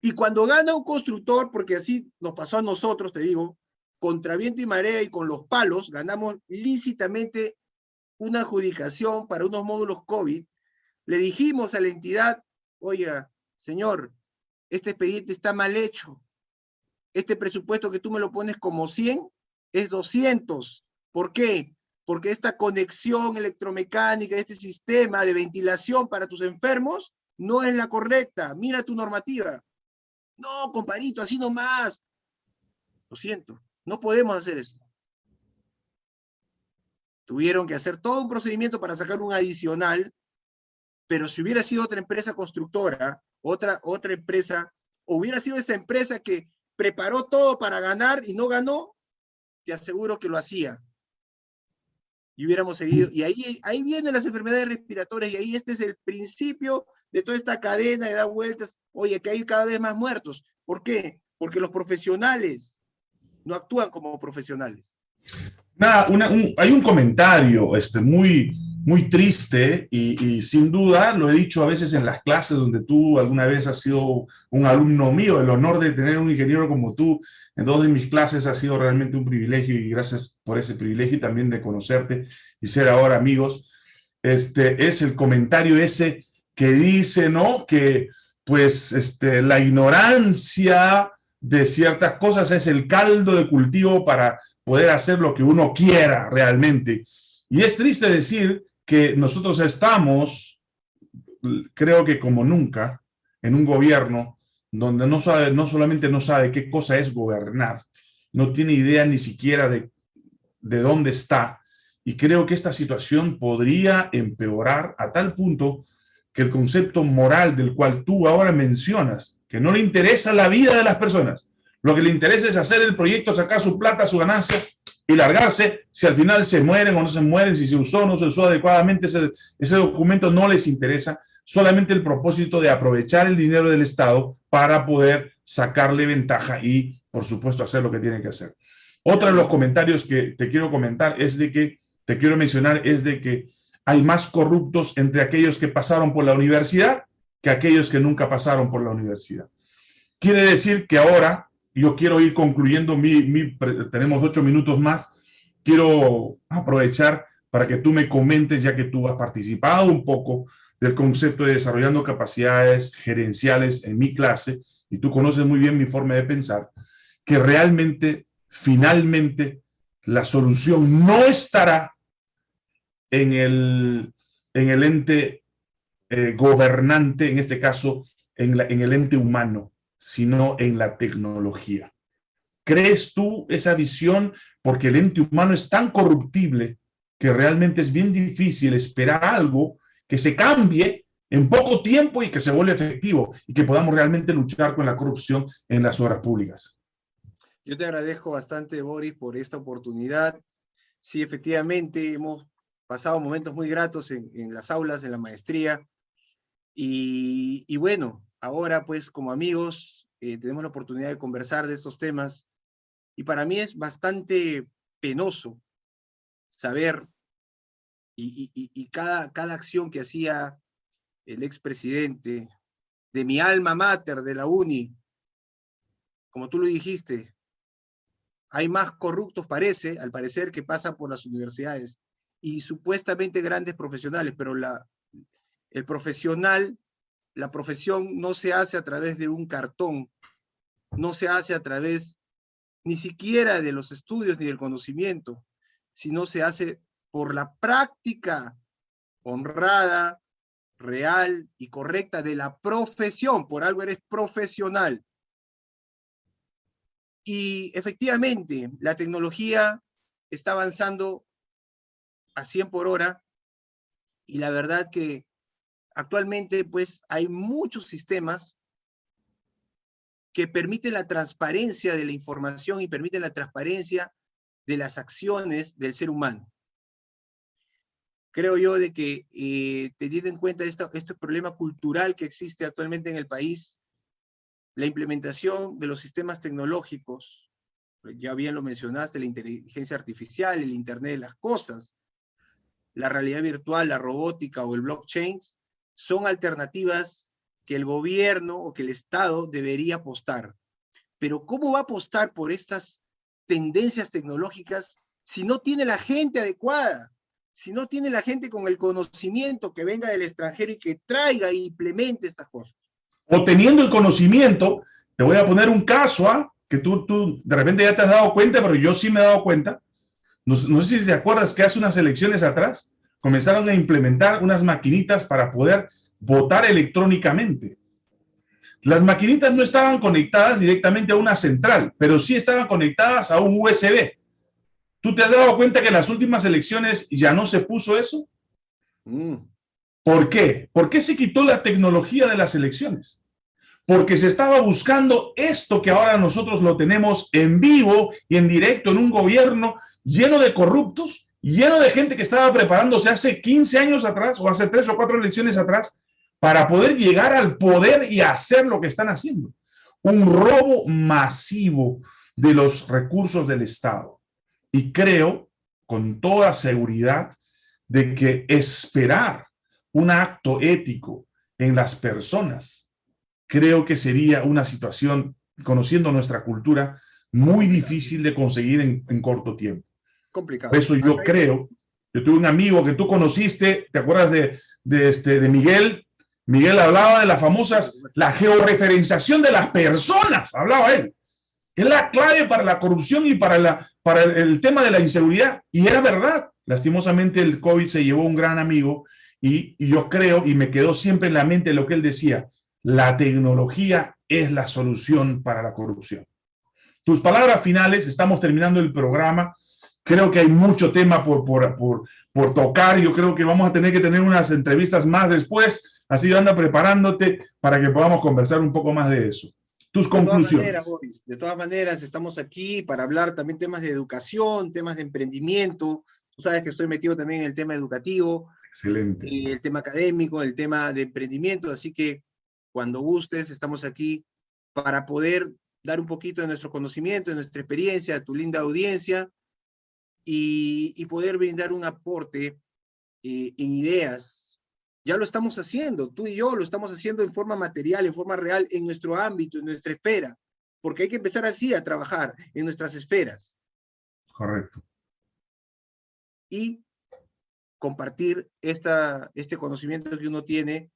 Y cuando gana un constructor, porque así nos pasó a nosotros, te digo, contra viento y marea y con los palos, ganamos lícitamente una adjudicación para unos módulos COVID, le dijimos a la entidad, oiga, señor, este expediente está mal hecho. Este presupuesto que tú me lo pones como 100 es 200. ¿Por qué? Porque esta conexión electromecánica, este sistema de ventilación para tus enfermos, no es la correcta. Mira tu normativa. No, compadrito, así nomás. Lo siento. No podemos hacer eso. Tuvieron que hacer todo un procedimiento para sacar un adicional, pero si hubiera sido otra empresa constructora, otra, otra empresa, hubiera sido esa empresa que preparó todo para ganar y no ganó, te aseguro que lo hacía. Y hubiéramos seguido. Y ahí, ahí vienen las enfermedades respiratorias y ahí este es el principio de toda esta cadena de dar vueltas. Oye, que hay cada vez más muertos. ¿Por qué? Porque los profesionales no actúan como profesionales. Nada, hay un comentario este, muy, muy triste y, sin duda lo he dicho a veces en las clases donde tú alguna vez has sido un alumno mío, el honor de tener un ingeniero como tú en dos de mis clases ha sido realmente un privilegio y gracias por ese privilegio y también de conocerte y ser ahora amigos. Este es el comentario ese que dice, ¿no? Que pues este, la ignorancia de ciertas cosas es el caldo de cultivo para poder hacer lo que uno quiera realmente. Y es triste decir que nosotros estamos, creo que como nunca, en un gobierno donde no, sabe, no solamente no sabe qué cosa es gobernar, no tiene idea ni siquiera de, de dónde está. Y creo que esta situación podría empeorar a tal punto que el concepto moral del cual tú ahora mencionas que no le interesa la vida de las personas. Lo que le interesa es hacer el proyecto, sacar su plata, su ganancia y largarse. Si al final se mueren o no se mueren, si se usó o no se usó adecuadamente, ese, ese documento no les interesa. Solamente el propósito de aprovechar el dinero del Estado para poder sacarle ventaja y, por supuesto, hacer lo que tienen que hacer. Otro de los comentarios que te quiero comentar es de que, te quiero mencionar, es de que hay más corruptos entre aquellos que pasaron por la universidad que aquellos que nunca pasaron por la universidad. Quiere decir que ahora, yo quiero ir concluyendo, tenemos ocho minutos más, quiero aprovechar para que tú me comentes, ya que tú has participado un poco del concepto de desarrollando capacidades gerenciales en mi clase, y tú conoces muy bien mi forma de pensar, que realmente, finalmente, la solución no estará en el, en el ente eh, gobernante, en este caso, en, el ente humano, sino en la tecnología. ¿Crees tú esa visión? Porque el ente humano es tan corruptible que realmente es bien difícil esperar algo que se cambie en poco tiempo y que se vuelva efectivo y que podamos realmente luchar con la corrupción en las obras públicas. Yo te agradezco bastante, Boris, por esta oportunidad. Sí, efectivamente, hemos pasado momentos muy gratos en, las aulas, en la maestría. Y, bueno, ahora pues como amigos eh, tenemos la oportunidad de conversar de estos temas. Y para mí es bastante penoso saber y, cada, cada acción que hacía el expresidente de mi alma mater de la UNI, como tú lo dijiste, hay más corruptos, parece, al parecer, que pasan por las universidades y supuestamente grandes profesionales, pero la, el profesional, la profesión no se hace a través de un cartón, no se hace a través ni siquiera de los estudios ni del conocimiento, sino se hace por la práctica honrada, real y correcta de la profesión, por algo eres profesional. Y efectivamente, la tecnología está avanzando a 100 por hora y la verdad que actualmente pues hay muchos sistemas que permiten la transparencia de la información y permiten la transparencia de las acciones del ser humano. Creo yo de que eh, teniendo en cuenta este problema cultural que existe actualmente en el país, la implementación de los sistemas tecnológicos, ya bien lo mencionaste, la inteligencia artificial, el Internet de las cosas, la realidad virtual, la robótica o el blockchain, son alternativas que el gobierno o que el Estado debería apostar. Pero ¿cómo va a apostar por estas tendencias tecnológicas si no tiene la gente adecuada? Si no tiene la gente con el conocimiento que venga del extranjero y que traiga e implemente estas cosas o teniendo el conocimiento, te voy a poner un caso, ¿ah? que tú, tú de repente ya te has dado cuenta, pero yo sí me he dado cuenta. No, sé si te acuerdas que hace unas elecciones atrás comenzaron a implementar unas maquinitas para poder votar electrónicamente. Las maquinitas no estaban conectadas directamente a una central, pero sí estaban conectadas a un USB. ¿Tú te has dado cuenta que en las últimas elecciones ya no se puso eso? Mm. ¿Por qué? ¿Por qué se quitó la tecnología de las elecciones? porque se estaba buscando esto que ahora nosotros lo tenemos en vivo y en directo en un gobierno lleno de corruptos, lleno de gente que estaba preparándose hace 15 años atrás o hace tres o cuatro elecciones atrás para poder llegar al poder y hacer lo que están haciendo. Un robo masivo de los recursos del Estado. Y creo con toda seguridad de que esperar un acto ético en las personas creo que sería una situación, conociendo nuestra cultura, muy difícil de conseguir en, corto tiempo. Complicado. eso yo creo, yo tuve un amigo que tú conociste, ¿te acuerdas de, de, este, de Miguel? Miguel hablaba de las famosas, la georreferenciación de las personas, hablaba él. Es la clave para la corrupción y para, la, para el, tema de la inseguridad. Y era verdad. Lastimosamente el COVID se llevó un gran amigo y, y yo creo, y me quedó siempre en la mente lo que él decía, la tecnología es la solución para la corrupción. Tus palabras finales, estamos terminando el programa. Creo que hay mucho tema por, por, por, tocar. Yo creo que vamos a tener que tener unas entrevistas más después. Así anda preparándote para que podamos conversar un poco más de eso. Tus conclusiones. de todas maneras, estamos aquí para hablar también temas de educación, temas de emprendimiento. Tú sabes que estoy metido también en el tema educativo. Excelente. El tema académico, el tema de emprendimiento. Así que cuando gustes, estamos aquí para poder dar un poquito de nuestro conocimiento, de nuestra experiencia, a tu linda audiencia, y, poder brindar un aporte eh, en ideas. Ya lo estamos haciendo, tú y yo lo estamos haciendo en forma material, en forma real, en nuestro ámbito, en nuestra esfera, porque hay que empezar así a trabajar en nuestras esferas. Correcto. Y compartir esta, este conocimiento que uno tiene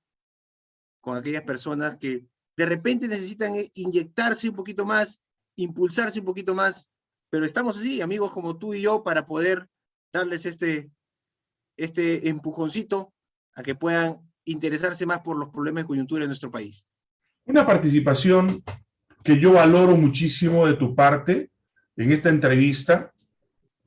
con aquellas personas que de repente necesitan inyectarse un poquito más, impulsarse un poquito más, pero estamos así, amigos como tú y yo, para poder darles este, este empujoncito a que puedan interesarse más por los problemas de coyuntura de nuestro país. Una participación que yo valoro muchísimo de tu parte en esta entrevista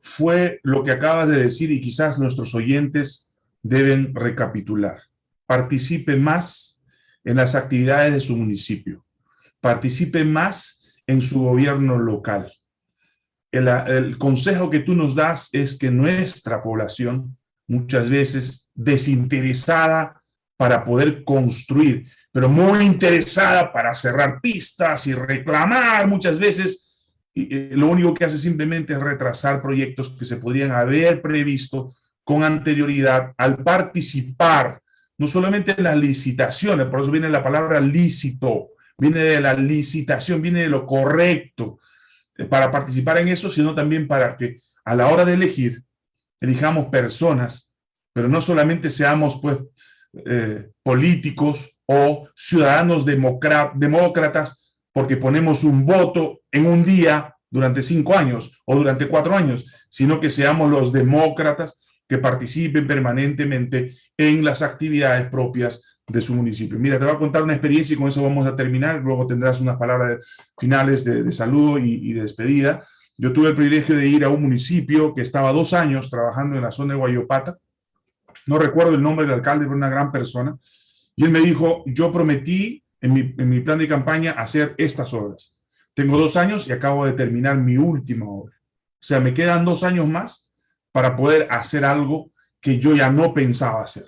fue lo que acabas de decir y quizás nuestros oyentes deben recapitular. Participe más en las actividades de su municipio. Participe más en su gobierno local. El, consejo que tú nos das es que nuestra población, muchas veces desinteresada para poder construir, pero muy interesada para cerrar pistas y reclamar muchas veces, y, lo único que hace simplemente es retrasar proyectos que se podrían haber previsto con anterioridad al participar, no solamente en las licitaciones, por eso viene la palabra lícito, viene de la licitación, viene de lo correcto, eh, para participar en eso, sino también para que a la hora de elegir, elijamos personas, pero no solamente seamos pues eh, políticos o ciudadanos demócratas porque ponemos un voto en un día durante cinco años o durante cuatro años, sino que seamos los demócratas que participen permanentemente en las actividades propias de su municipio. Mira, te voy a contar una experiencia y con eso vamos a terminar, luego tendrás unas palabras finales de, saludo y, de despedida. Yo tuve el privilegio de ir a un municipio que estaba dos años trabajando en la zona de Guayopata, no recuerdo el nombre del alcalde, pero una gran persona, y él me dijo, yo prometí en mi, en mi plan de campaña hacer estas obras. Tengo dos años y acabo de terminar mi última obra. O sea, me quedan dos años más para poder hacer algo que yo ya no pensaba hacer.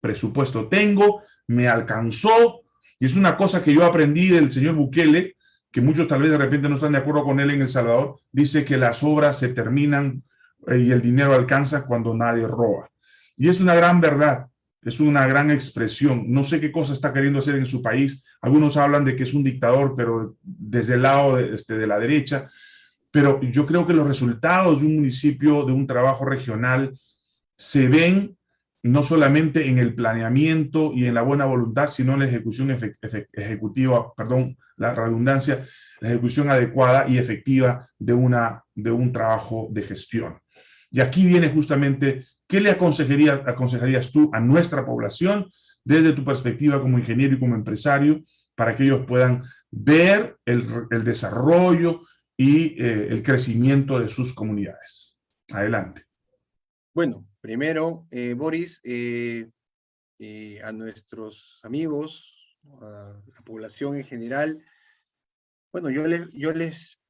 Presupuesto tengo, me alcanzó, y es una cosa que yo aprendí del señor Bukele, que muchos tal vez de repente no están de acuerdo con él en El Salvador, dice que las obras se terminan eh, y el dinero alcanza cuando nadie roba. Y es una gran verdad, es una gran expresión. No sé qué cosa está queriendo hacer en su país. Algunos hablan de que es un dictador, pero desde el lado de, este, de la derecha. Pero yo creo que los resultados de un municipio, de un trabajo regional, se ven no solamente en el planeamiento y en la buena voluntad, sino en la ejecución ejecutiva, perdón, la redundancia, la ejecución adecuada y efectiva de, una, de un trabajo de gestión. Y aquí viene justamente, ¿qué le aconsejaría, aconsejarías tú a nuestra población desde tu perspectiva como ingeniero y como empresario para que ellos puedan ver el, el desarrollo y eh, el crecimiento de sus comunidades? Adelante. Bueno, primero, eh, Boris, eh, a nuestros amigos, a la población en general, bueno, yo les, yo les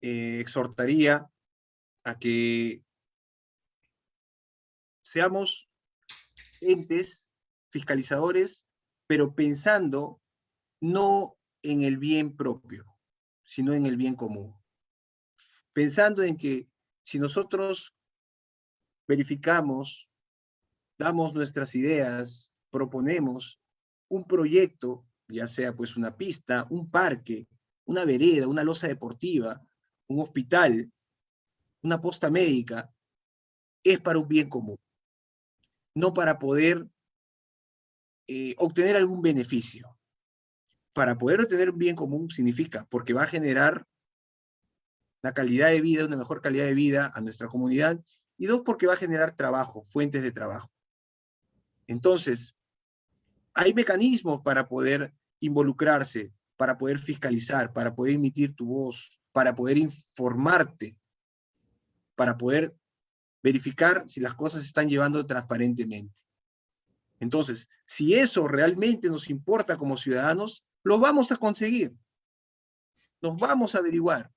exhortaría a que seamos entes fiscalizadores, pero pensando no en el bien propio, sino en el bien común. Pensando en que si nosotros verificamos, damos nuestras ideas, proponemos un proyecto, ya sea pues una pista, un parque, una vereda, una losa deportiva, un hospital, una posta médica, es para un bien común, no para poder eh, obtener algún beneficio. Para poder obtener un bien común significa, porque va a generar la calidad de vida, una mejor calidad de vida a nuestra comunidad y dos, porque va a generar trabajo, fuentes de trabajo. Entonces, hay mecanismos para poder involucrarse, para poder fiscalizar, para poder emitir tu voz, para poder informarte, para poder verificar si las cosas se están llevando transparentemente. Entonces, si eso realmente nos importa como ciudadanos, lo vamos a conseguir. Nos vamos a averiguar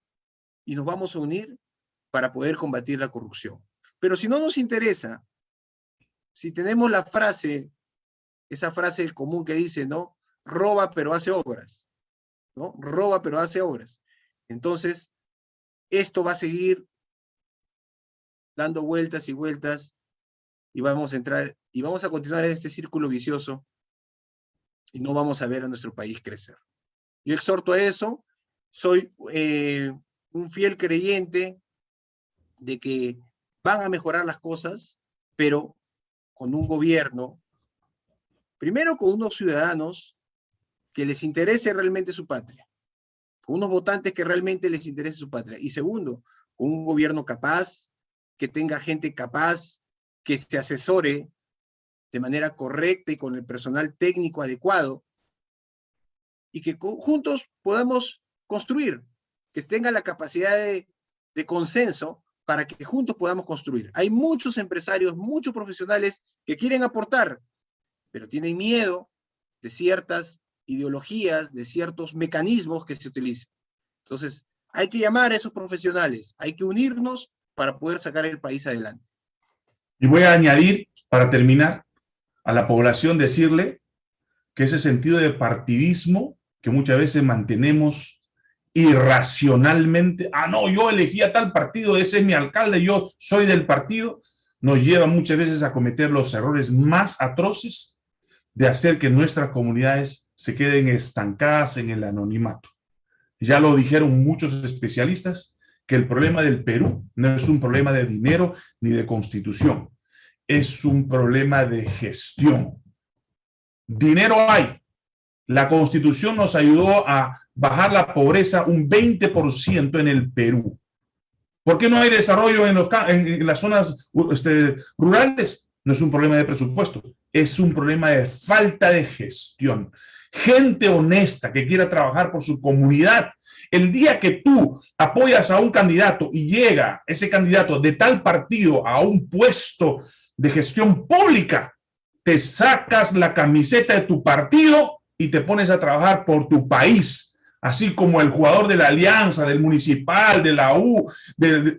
y nos vamos a unir para poder combatir la corrupción. Pero si no nos interesa, si tenemos la frase, esa frase común que dice, ¿no? Roba pero hace obras, ¿no? Roba pero hace obras. Entonces, esto va a seguir dando vueltas y vueltas y vamos a entrar y vamos a continuar en este círculo vicioso y no vamos a ver a nuestro país crecer. Yo exhorto a eso, soy eh, un fiel creyente de que van a mejorar las cosas, pero con un gobierno, primero con unos ciudadanos que les interese realmente su patria, con unos votantes que realmente les interese su patria, y segundo, con un gobierno capaz, que tenga gente capaz, que se asesore de manera correcta y con el personal técnico adecuado, y que juntos podamos construir, que tenga la capacidad de, de consenso para que juntos podamos construir. Hay muchos empresarios, muchos profesionales que quieren aportar, pero tienen miedo de ciertas ideologías, de ciertos mecanismos que se utilizan. Entonces, hay que llamar a esos profesionales, hay que unirnos para poder sacar el país adelante. Y voy a añadir, para terminar, a la población decirle que ese sentido de partidismo que muchas veces mantenemos irracionalmente, ah, no, yo elegí a tal partido, ese es mi alcalde, yo soy del partido, nos lleva muchas veces a cometer los errores más atroces de hacer que nuestras comunidades se queden estancadas en el anonimato. Ya lo dijeron muchos especialistas, que el problema del Perú no es un problema de dinero ni de constitución, es un problema de gestión. Dinero hay. La constitución nos ayudó a bajar la pobreza un 20% en el Perú. ¿Por qué no hay desarrollo en, en, las zonas este, rurales? No es un problema de presupuesto, es un problema de falta de gestión. Gente honesta que quiera trabajar por su comunidad. El día que tú apoyas a un candidato y llega ese candidato de tal partido a un puesto de gestión pública, te sacas la camiseta de tu partido y te pones a trabajar por tu país así como el jugador de la Alianza, del Municipal, de la U,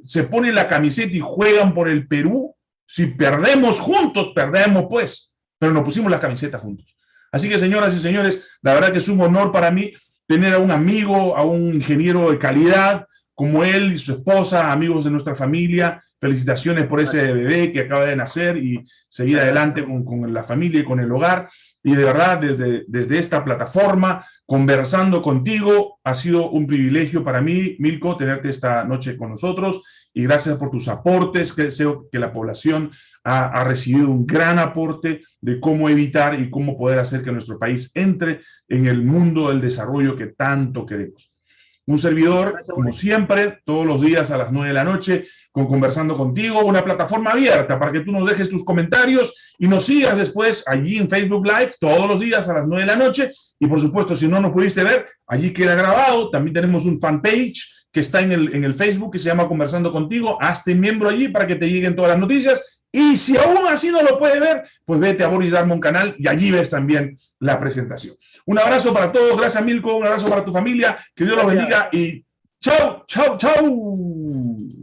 se pone la camiseta y juegan por el Perú, si perdemos juntos, perdemos pues, pero nos pusimos la camiseta juntos. Así que señoras y señores, la verdad que es un honor para mí tener a un amigo, a un ingeniero de calidad, como él y su esposa, amigos de nuestra familia, felicitaciones por ese bebé que acaba de nacer y seguir adelante con, con la familia y con el hogar. Y de verdad, desde, desde esta plataforma, conversando contigo. Ha sido un privilegio para mí, Milko, tenerte esta noche con nosotros y gracias por tus aportes. que Deseo que la población ha, ha, recibido un gran aporte de cómo evitar y cómo poder hacer que nuestro país entre en el mundo del desarrollo que tanto queremos. Un servidor, como siempre, todos los días a las nueve de la noche, con Conversando Contigo, una plataforma abierta para que tú nos dejes tus comentarios y nos sigas después allí en Facebook Live todos los días a las nueve de la noche y por supuesto, si no nos pudiste ver, allí queda grabado. También tenemos un fanpage que está en el, en el Facebook que se llama Conversando Contigo. Hazte miembro allí para que te lleguen todas las noticias. Y si aún así no lo puedes ver, pues vete a Boris Darmon Canal y allí ves también la presentación. Un abrazo para todos. Gracias, Milko. Un abrazo para tu familia. Que Dios los bendiga y chau, chau, chau.